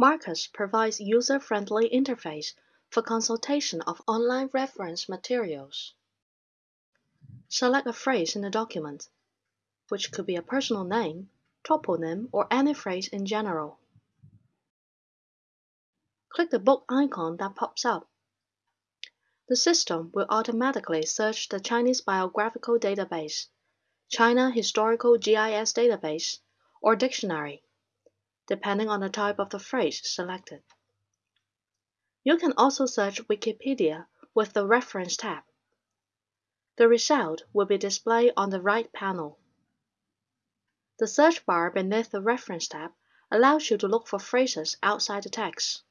MARKUS provides user-friendly interface for consultation of online reference materials. Select a phrase in the document, which could be a personal name, toponym, or any phrase in general. Click the book icon that pops up. The system will automatically search the Chinese Biographical Database, China Historical GIS Database, or Dictionary depending on the type of the phrase selected. You can also search Wikipedia with the Reference tab. The result will be displayed on the right panel. The search bar beneath the Reference tab allows you to look for phrases outside the text.